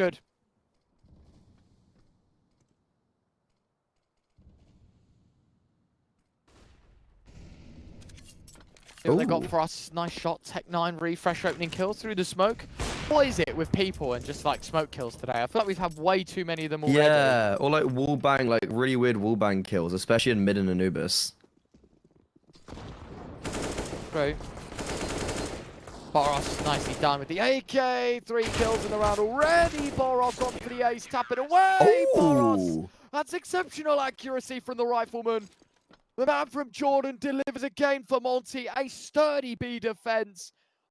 Good. What they got Ooh. for us. Nice shot. Tec-9 refresh opening kill through the smoke. What is it with people and just like smoke kills today? I feel like we've had way too many of them already. Yeah, or like wall bang, like really weird wall bang kills, especially in mid and Anubis. Great. Boros nicely done with the AK. Three kills in the round already. Boros on for the ace. Tap it away. Boros. Oh, That's exceptional accuracy from the rifleman. The man from Jordan delivers again for Monte. A sturdy B defense.